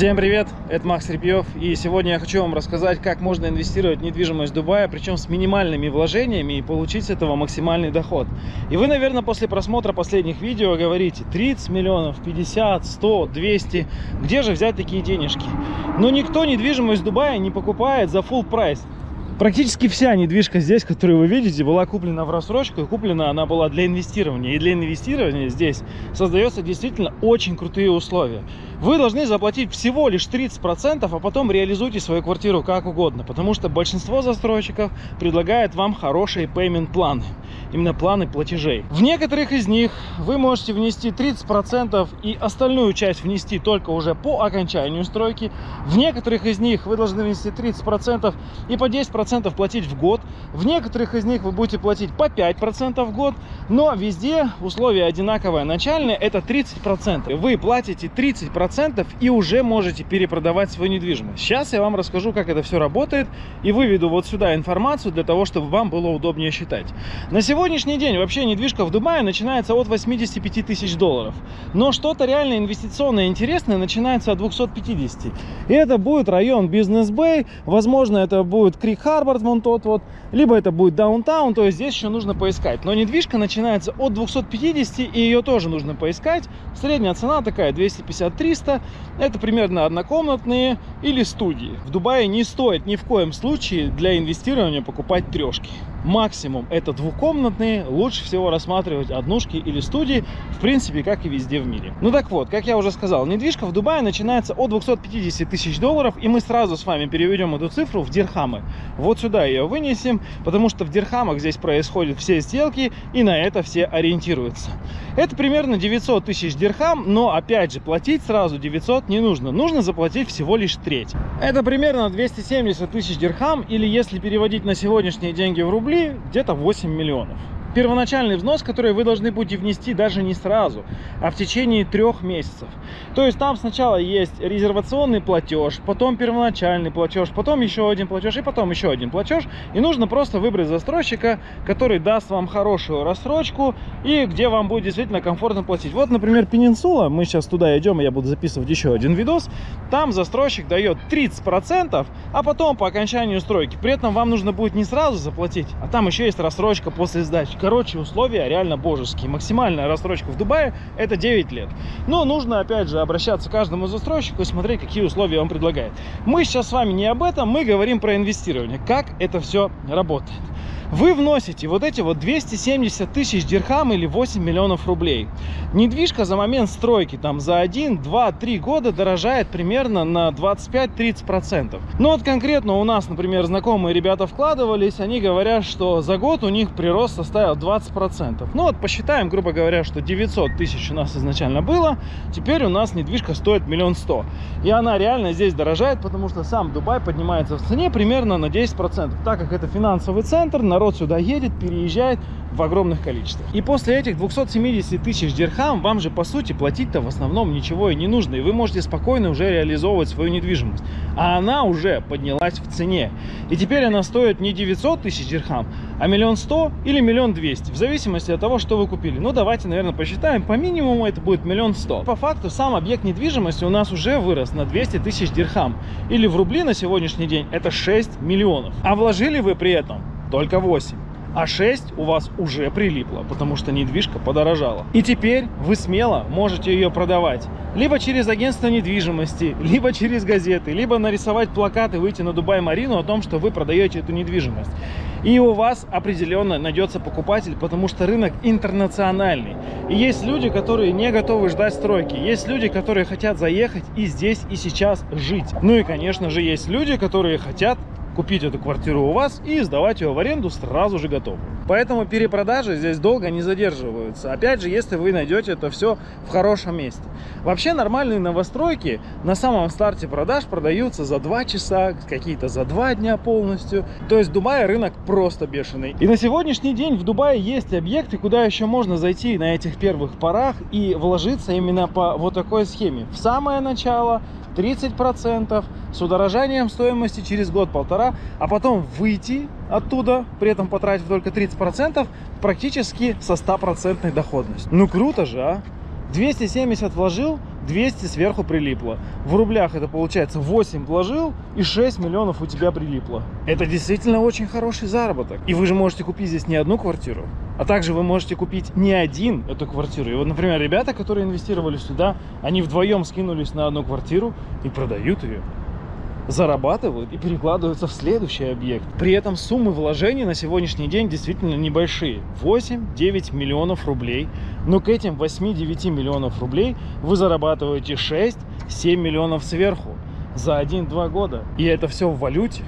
Всем привет, это Макс Репьев, и сегодня я хочу вам рассказать, как можно инвестировать в недвижимость Дубая, причем с минимальными вложениями и получить с этого максимальный доход. И вы, наверное, после просмотра последних видео говорите 30 миллионов, 50, 100, 200, где же взять такие денежки? Но никто недвижимость Дубая не покупает за full прайс. Практически вся недвижка здесь, которую вы видите, была куплена в рассрочку. И куплена она была для инвестирования. И для инвестирования здесь создается действительно очень крутые условия. Вы должны заплатить всего лишь 30%, а потом реализуйте свою квартиру как угодно. Потому что большинство застройщиков предлагает вам хорошие payment планы именно планы платежей. В некоторых из них вы можете внести 30% и остальную часть внести только уже по окончанию стройки. В некоторых из них вы должны внести 30% и по 10% платить в год. В некоторых из них вы будете платить по 5% в год, но везде условия одинаковые. Начальные это 30%. Вы платите 30% и уже можете перепродавать свою недвижимость. Сейчас я вам расскажу, как это все работает и выведу вот сюда информацию для того, чтобы вам было удобнее считать. На сегодня сегодняшний день вообще недвижка в Дубае начинается от 85 тысяч долларов. Но что-то реально инвестиционное интересное начинается от 250. И это будет район Бизнес-Бэй, возможно, это будет Крик Харборд, вон тот вот, либо это будет Даунтаун, то есть здесь еще нужно поискать. Но недвижка начинается от 250, и ее тоже нужно поискать. Средняя цена такая 250-300, это примерно однокомнатные или студии. В Дубае не стоит ни в коем случае для инвестирования покупать трешки. Максимум это двухкомнатные, лучше всего рассматривать однушки или студии, в принципе, как и везде в мире. Ну так вот, как я уже сказал, недвижка в Дубае начинается от 250 тысяч долларов, и мы сразу с вами переведем эту цифру в дирхамы. Вот сюда ее вынесем, потому что в дирхамах здесь происходят все сделки, и на это все ориентируются. Это примерно 900 тысяч дирхам, но опять же, платить сразу 900 не нужно, нужно заплатить всего лишь треть. Это примерно 270 тысяч дирхам, или если переводить на сегодняшние деньги в рубли, рублей где-то 8 миллионов первоначальный взнос, который вы должны будете внести даже не сразу, а в течение трех месяцев. То есть там сначала есть резервационный платеж, потом первоначальный платеж, потом еще один платеж и потом еще один платеж. И нужно просто выбрать застройщика, который даст вам хорошую рассрочку и где вам будет действительно комфортно платить. Вот, например, Пенинсула, мы сейчас туда идем, и я буду записывать еще один видос. Там застройщик дает 30%, а потом по окончанию стройки. При этом вам нужно будет не сразу заплатить, а там еще есть рассрочка после сдачи. Короче, условия реально божеские. Максимальная рассрочка в Дубае это 9 лет. Но нужно, опять же, обращаться к каждому застройщику и смотреть, какие условия он предлагает. Мы сейчас с вами не об этом, мы говорим про инвестирование. Как это все работает вы вносите вот эти вот 270 тысяч дирхам или 8 миллионов рублей. Недвижка за момент стройки там за 1, 2, 3 года дорожает примерно на 25-30%. Ну вот конкретно у нас, например, знакомые ребята вкладывались, они говорят, что за год у них прирост составил 20%. Ну вот посчитаем, грубо говоря, что 900 тысяч у нас изначально было, теперь у нас недвижка стоит миллион сто. И она реально здесь дорожает, потому что сам Дубай поднимается в цене примерно на 10%. Так как это финансовый центр, на народ сюда едет, переезжает в огромных количествах. И после этих 270 тысяч дирхам вам же по сути платить-то в основном ничего и не нужно. И вы можете спокойно уже реализовывать свою недвижимость. А она уже поднялась в цене. И теперь она стоит не 900 тысяч дирхам, а миллион сто или миллион двести. В зависимости от того, что вы купили. Ну давайте, наверное, посчитаем. По минимуму это будет миллион сто. По факту сам объект недвижимости у нас уже вырос на 200 тысяч дирхам. Или в рубли на сегодняшний день это 6 миллионов. А вложили вы при этом только 8 а 6 у вас уже прилипло, потому что недвижка подорожала. И теперь вы смело можете ее продавать. Либо через агентство недвижимости, либо через газеты, либо нарисовать плакаты, выйти на Дубай-Марину о том, что вы продаете эту недвижимость. И у вас определенно найдется покупатель, потому что рынок интернациональный. И есть люди, которые не готовы ждать стройки. Есть люди, которые хотят заехать и здесь, и сейчас жить. Ну и, конечно же, есть люди, которые хотят купить эту квартиру у вас и сдавать ее в аренду сразу же готовую. Поэтому перепродажи здесь долго не задерживаются. Опять же, если вы найдете это все в хорошем месте. Вообще нормальные новостройки на самом старте продаж продаются за 2 часа, какие-то за 2 дня полностью. То есть в Дубае рынок просто бешеный. И на сегодняшний день в Дубае есть объекты, куда еще можно зайти на этих первых порах и вложиться именно по вот такой схеме. В самое начало 30% с удорожанием стоимости через год-полтора, а потом выйти оттуда, при этом потратив только 30%, практически со 100% доходностью. Ну круто же, а? 270 вложил, 200 сверху прилипло. В рублях это получается 8 вложил и 6 миллионов у тебя прилипло. Это действительно очень хороший заработок. И вы же можете купить здесь не одну квартиру, а также вы можете купить не один эту квартиру. И вот, например, ребята, которые инвестировали сюда, они вдвоем скинулись на одну квартиру и продают ее зарабатывают и перекладываются в следующий объект. При этом суммы вложений на сегодняшний день действительно небольшие. 8-9 миллионов рублей. Но к этим 8-9 миллионов рублей вы зарабатываете 6-7 миллионов сверху за 1-2 года. И это все в валюте.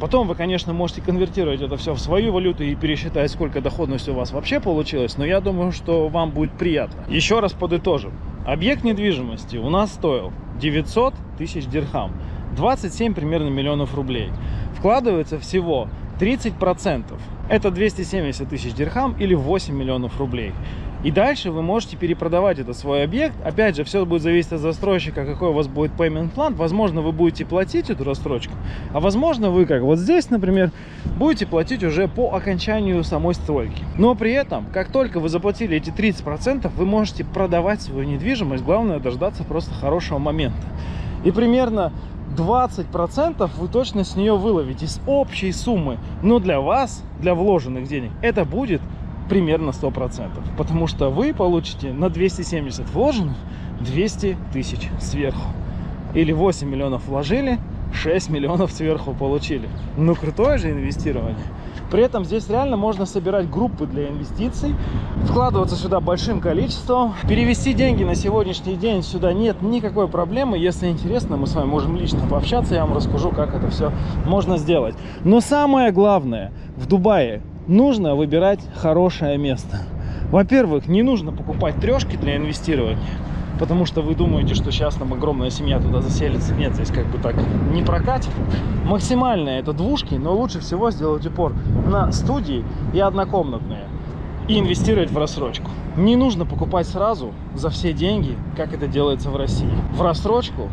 Потом вы, конечно, можете конвертировать это все в свою валюту и пересчитать, сколько доходности у вас вообще получилось, но я думаю, что вам будет приятно. Еще раз подытожим. Объект недвижимости у нас стоил 900 тысяч дирхам. 27 примерно миллионов рублей. Вкладывается всего 30%. Это 270 тысяч дирхам или 8 миллионов рублей. И дальше вы можете перепродавать этот свой объект. Опять же, все будет зависеть от застройщика, какой у вас будет payment план. Возможно, вы будете платить эту рассрочку, а возможно, вы, как вот здесь, например, будете платить уже по окончанию самой стройки. Но при этом, как только вы заплатили эти 30%, вы можете продавать свою недвижимость. Главное, дождаться просто хорошего момента. И примерно 20% вы точно с нее выловите с общей суммы. Но для вас, для вложенных денег, это будет примерно 100%. Потому что вы получите на 270 вложенных 200 тысяч сверху. Или 8 миллионов вложили, 6 миллионов сверху получили. Ну, крутое же инвестирование. При этом здесь реально можно собирать группы для инвестиций, вкладываться сюда большим количеством. Перевести деньги на сегодняшний день сюда нет никакой проблемы. Если интересно, мы с вами можем лично пообщаться, я вам расскажу, как это все можно сделать. Но самое главное, в Дубае нужно выбирать хорошее место. Во-первых, не нужно покупать трешки для инвестирования потому что вы думаете, что сейчас там огромная семья туда заселится. Нет, здесь как бы так не прокатит. Максимально это двушки, но лучше всего сделать упор на студии и однокомнатные. И инвестировать в рассрочку. Не нужно покупать сразу за все деньги, как это делается в России. В рассрочку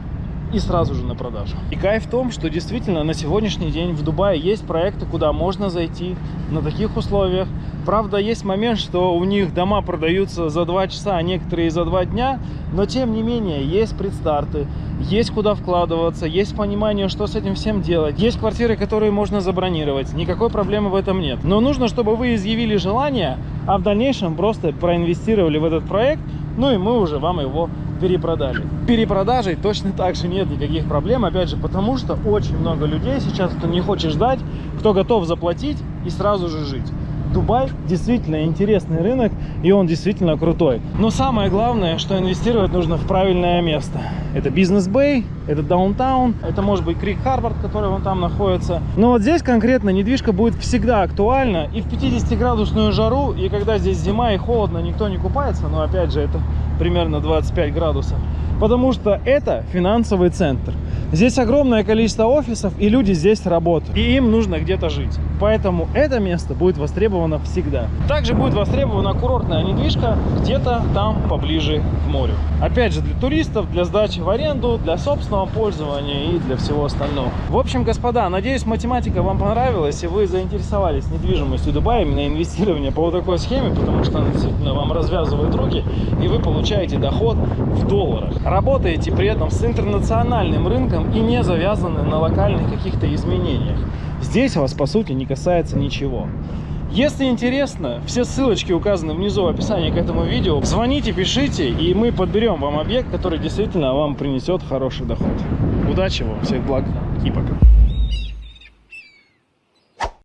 и сразу же на продажу. И кайф в том, что действительно на сегодняшний день в Дубае есть проекты, куда можно зайти на таких условиях. Правда, есть момент, что у них дома продаются за 2 часа, а некоторые за 2 дня, но тем не менее есть предстарты, есть куда вкладываться, есть понимание, что с этим всем делать. Есть квартиры, которые можно забронировать, никакой проблемы в этом нет. Но нужно, чтобы вы изъявили желание, а в дальнейшем просто проинвестировали в этот проект, ну и мы уже вам его перепродали. Перепродажей точно так же нет никаких проблем, опять же, потому что очень много людей сейчас, кто не хочет ждать, кто готов заплатить и сразу же жить. Дубай действительно интересный рынок, и он действительно крутой. Но самое главное, что инвестировать нужно в правильное место. Это бизнес-бэй, это даунтаун, это может быть Крик Харборд, который вон там находится. Но вот здесь конкретно недвижка будет всегда актуальна и в 50-градусную жару, и когда здесь зима и холодно, никто не купается, но опять же это примерно 25 градусов потому что это финансовый центр. Здесь огромное количество офисов, и люди здесь работают, и им нужно где-то жить. Поэтому это место будет востребовано всегда. Также будет востребована курортная недвижка где-то там поближе к морю. Опять же, для туристов, для сдачи в аренду, для собственного пользования и для всего остального. В общем, господа, надеюсь, математика вам понравилась, и вы заинтересовались недвижимостью Дубая, именно инвестирование по вот такой схеме, потому что она действительно вам развязывает руки, и вы получаете доход в долларах работаете при этом с интернациональным рынком и не завязаны на локальных каких-то изменениях. Здесь вас, по сути, не касается ничего. Если интересно, все ссылочки указаны внизу в описании к этому видео. Звоните, пишите, и мы подберем вам объект, который действительно вам принесет хороший доход. Удачи вам, всех благ и пока.